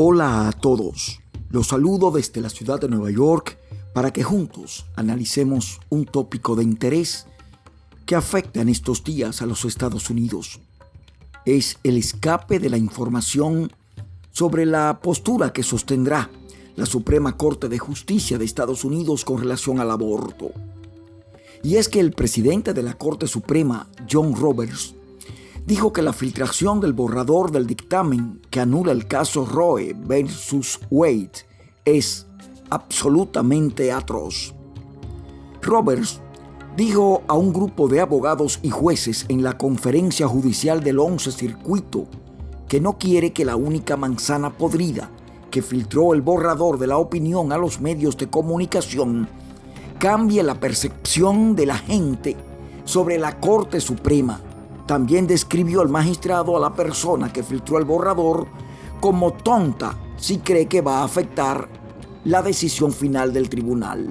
Hola a todos, los saludo desde la ciudad de Nueva York para que juntos analicemos un tópico de interés que afecta en estos días a los Estados Unidos. Es el escape de la información sobre la postura que sostendrá la Suprema Corte de Justicia de Estados Unidos con relación al aborto. Y es que el presidente de la Corte Suprema, John Roberts, dijo que la filtración del borrador del dictamen que anula el caso Roe versus Wade es absolutamente atroz. Roberts dijo a un grupo de abogados y jueces en la conferencia judicial del 11 Circuito que no quiere que la única manzana podrida que filtró el borrador de la opinión a los medios de comunicación cambie la percepción de la gente sobre la Corte Suprema también describió el magistrado a la persona que filtró el borrador como tonta si cree que va a afectar la decisión final del tribunal.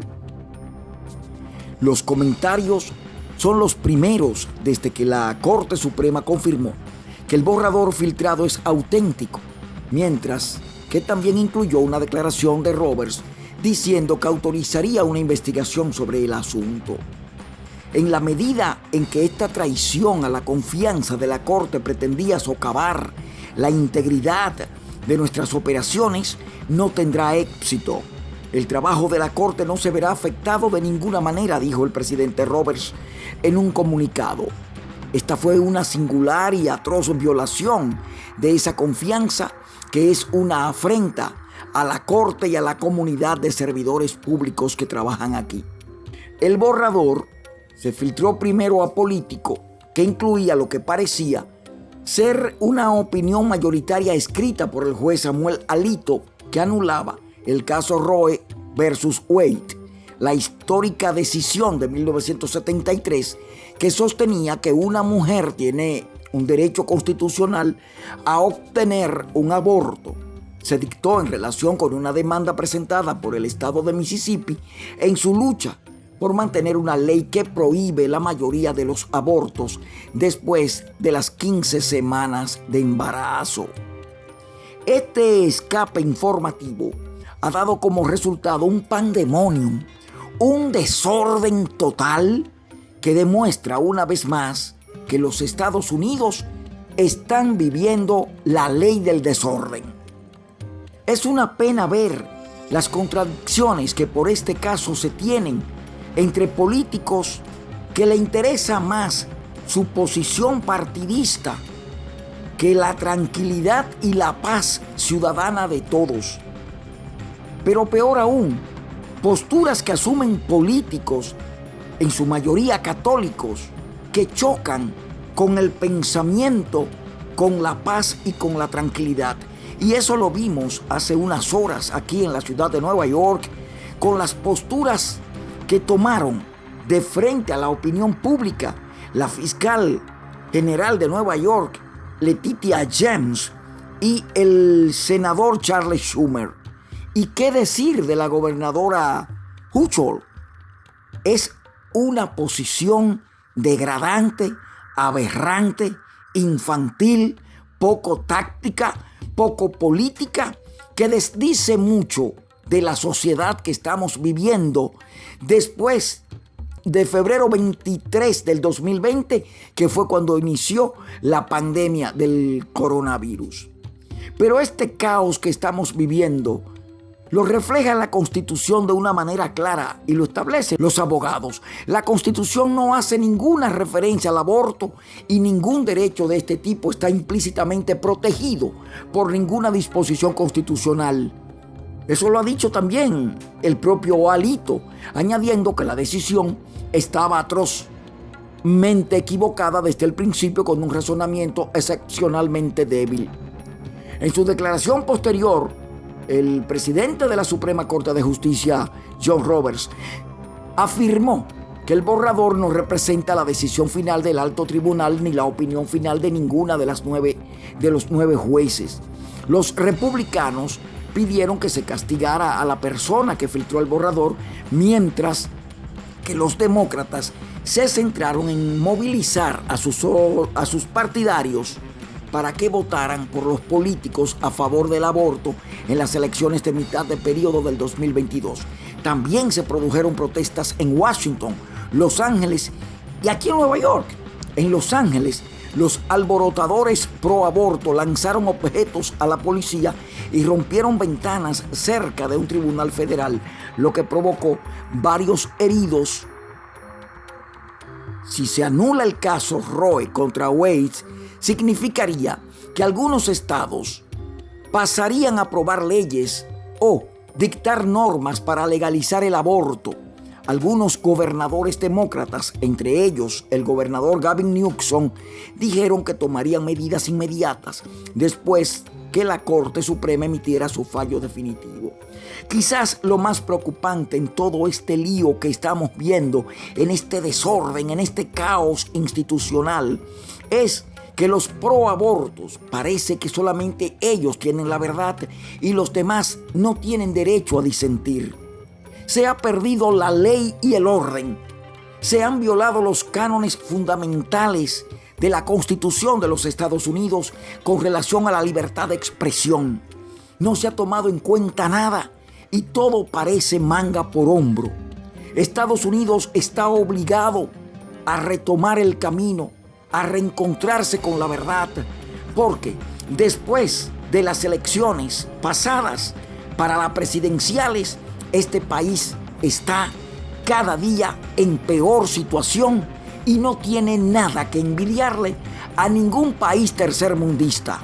Los comentarios son los primeros desde que la Corte Suprema confirmó que el borrador filtrado es auténtico, mientras que también incluyó una declaración de Roberts diciendo que autorizaría una investigación sobre el asunto. En la medida en que esta traición a la confianza de la Corte pretendía socavar la integridad de nuestras operaciones, no tendrá éxito. El trabajo de la Corte no se verá afectado de ninguna manera, dijo el presidente Roberts en un comunicado. Esta fue una singular y atroz violación de esa confianza que es una afrenta a la Corte y a la comunidad de servidores públicos que trabajan aquí. El borrador se filtró primero a político que incluía lo que parecía ser una opinión mayoritaria escrita por el juez Samuel Alito que anulaba el caso Roe versus Wade, la histórica decisión de 1973 que sostenía que una mujer tiene un derecho constitucional a obtener un aborto. Se dictó en relación con una demanda presentada por el estado de Mississippi en su lucha por mantener una ley que prohíbe la mayoría de los abortos después de las 15 semanas de embarazo. Este escape informativo ha dado como resultado un pandemonium, un desorden total que demuestra una vez más que los Estados Unidos están viviendo la ley del desorden. Es una pena ver las contradicciones que por este caso se tienen entre políticos que le interesa más su posición partidista que la tranquilidad y la paz ciudadana de todos. Pero peor aún, posturas que asumen políticos, en su mayoría católicos, que chocan con el pensamiento, con la paz y con la tranquilidad. Y eso lo vimos hace unas horas aquí en la ciudad de Nueva York, con las posturas que tomaron de frente a la opinión pública la fiscal general de Nueva York, Letitia James, y el senador Charles Schumer. ¿Y qué decir de la gobernadora Huchol? Es una posición degradante, aberrante, infantil, poco táctica, poco política, que desdice mucho de la sociedad que estamos viviendo después de febrero 23 del 2020, que fue cuando inició la pandemia del coronavirus. Pero este caos que estamos viviendo lo refleja la Constitución de una manera clara y lo establecen los abogados. La Constitución no hace ninguna referencia al aborto y ningún derecho de este tipo está implícitamente protegido por ninguna disposición constitucional. Eso lo ha dicho también el propio Alito, añadiendo que la decisión estaba atrozmente equivocada desde el principio con un razonamiento excepcionalmente débil. En su declaración posterior, el presidente de la Suprema Corte de Justicia, John Roberts, afirmó que el borrador no representa la decisión final del alto tribunal ni la opinión final de ninguna de las nueve de los nueve jueces. Los republicanos pidieron que se castigara a la persona que filtró el borrador, mientras que los demócratas se centraron en movilizar a sus, a sus partidarios para que votaran por los políticos a favor del aborto en las elecciones de mitad de periodo del 2022. También se produjeron protestas en Washington, Los Ángeles y aquí en Nueva York. En Los Ángeles, los alborotadores pro aborto lanzaron objetos a la policía y rompieron ventanas cerca de un tribunal federal, lo que provocó varios heridos. Si se anula el caso Roe contra Wade, significaría que algunos estados pasarían a aprobar leyes o dictar normas para legalizar el aborto. Algunos gobernadores demócratas, entre ellos el gobernador Gavin Newsom, dijeron que tomarían medidas inmediatas después que la Corte Suprema emitiera su fallo definitivo. Quizás lo más preocupante en todo este lío que estamos viendo, en este desorden, en este caos institucional, es que los proabortos parece que solamente ellos tienen la verdad y los demás no tienen derecho a disentir. Se ha perdido la ley y el orden. Se han violado los cánones fundamentales de la Constitución de los Estados Unidos con relación a la libertad de expresión. No se ha tomado en cuenta nada y todo parece manga por hombro. Estados Unidos está obligado a retomar el camino a reencontrarse con la verdad, porque después de las elecciones pasadas para las presidenciales, este país está cada día en peor situación y no tiene nada que envidiarle a ningún país tercermundista.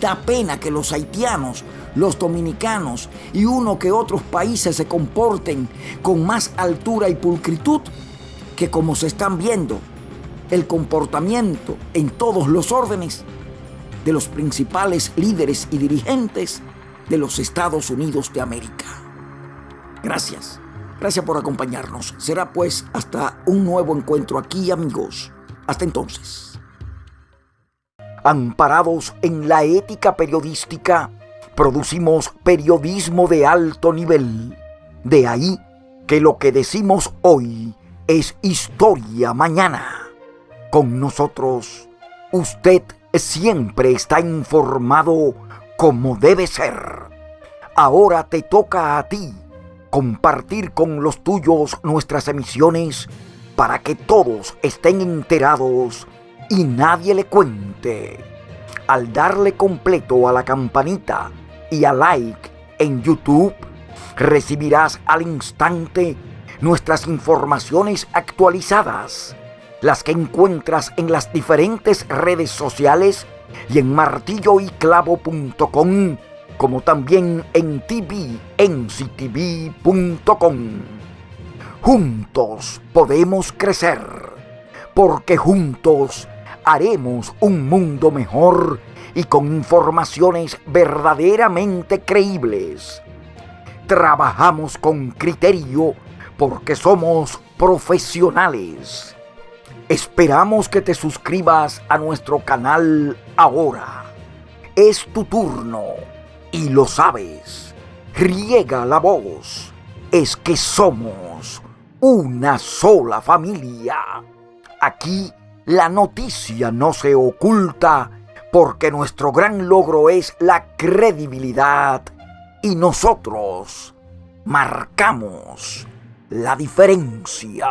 Da pena que los haitianos, los dominicanos y uno que otros países se comporten con más altura y pulcritud que como se están viendo el comportamiento en todos los órdenes de los principales líderes y dirigentes de los Estados Unidos de América. Gracias. Gracias por acompañarnos. Será pues hasta un nuevo encuentro aquí, amigos. Hasta entonces. Amparados en la ética periodística, producimos periodismo de alto nivel. De ahí que lo que decimos hoy es historia mañana con nosotros. Usted siempre está informado como debe ser. Ahora te toca a ti compartir con los tuyos nuestras emisiones para que todos estén enterados y nadie le cuente. Al darle completo a la campanita y a like en YouTube, recibirás al instante nuestras informaciones actualizadas las que encuentras en las diferentes redes sociales y en martilloyclavo.com, como también en tvnctv.com. Juntos podemos crecer, porque juntos haremos un mundo mejor y con informaciones verdaderamente creíbles. Trabajamos con criterio porque somos profesionales Esperamos que te suscribas a nuestro canal ahora. Es tu turno y lo sabes. Riega la voz. Es que somos una sola familia. Aquí la noticia no se oculta porque nuestro gran logro es la credibilidad y nosotros marcamos la diferencia.